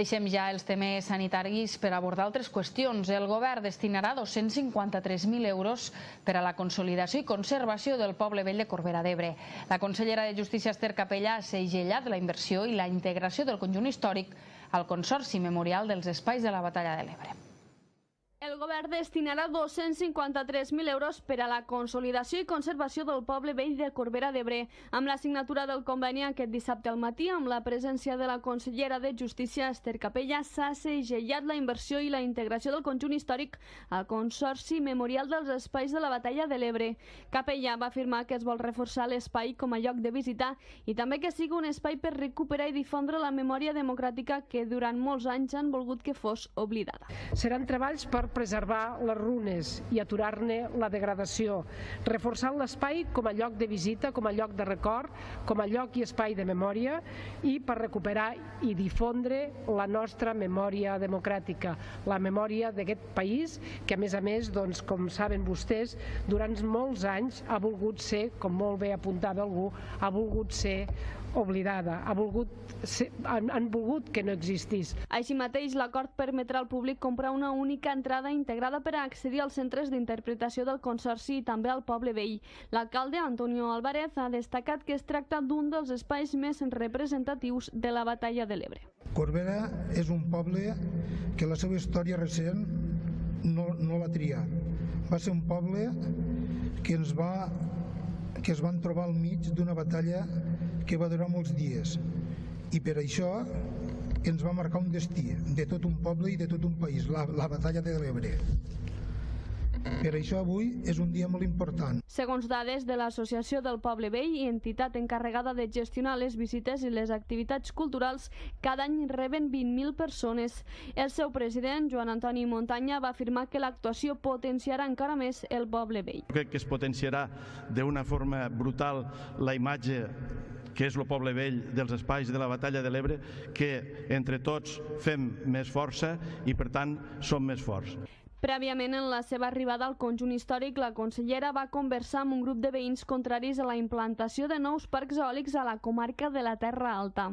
Deixem ja els temes sanitaris per abordar altres qüestions. El govern destinarà 253.000 euros per a la consolidació i conservació del poble vell de Corbera d'Ebre. La consellera de Justícia Esther Capellà ha segellat la inversió i la integració del conjunt històric al Consorci Memorial dels Espais de la Batalla de l'Ebre. El govern destinarà 253.000 euros per a la consolidació i conservació del poble vell de Corbera d'Ebre. Amb la signatura del conveni aquest dissabte al matí, amb la presència de la consellera de Justícia, Esther Capella, s'ha segellat la inversió i la integració del conjunt històric al Consorci Memorial dels Espais de la Batalla de l'Ebre. Capella va afirmar que es vol reforçar l'espai com a lloc de visita i també que sigui un espai per recuperar i difondre la memòria democràtica que durant molts anys han volgut que fos oblidada. Seran treballs per preservar les runes i aturar-ne la degradació, reforçant l'espai com a lloc de visita, com a lloc de record, com a lloc i espai de memòria i per recuperar i difondre la nostra memòria democràtica, la memòria d'aquest país que a més a més, doncs, com saben vostès, durant molts anys ha volgut ser, com molt bé apuntava algú, ha volgut ser oblidada, ha volgut ser, han, han volgut que no existís. Així mateix, l'acord permetrà al públic comprar una única entrada integrada per a accedir als centres d'interpretació del Consorci i també al poble vell. L'alcalde Antonio Álvarez ha destacat que es tracta d'un dels espais més representatius de la batalla de l'Ebre. Corbera és un poble que la seva història recent no, no va triar. Va ser un poble que ens va que es van trobar al mig d'una batalla que va durar molts dies i per això ens va marcar un destí de tot un poble i de tot un país, la, la batalla de l'Ebre. Per això avui és un dia molt important. Segons dades de l'Associació del Poble Vell i entitat encarregada de gestionar les visites i les activitats culturals, cada any reben 20.000 persones. El seu president, Joan Antoni Muntanya, va afirmar que l'actuació potenciarà encara més el Poble Vell. Crec que es potenciarà d'una forma brutal la imatge que és el poble vell dels espais de la batalla de l'Ebre, que entre tots fem més força i per tant som més forts. Prèviament, en la seva arribada al conjunt històric, la consellera va conversar amb un grup de veïns contraris a la implantació de nous parcs eòlics a la comarca de la Terra Alta.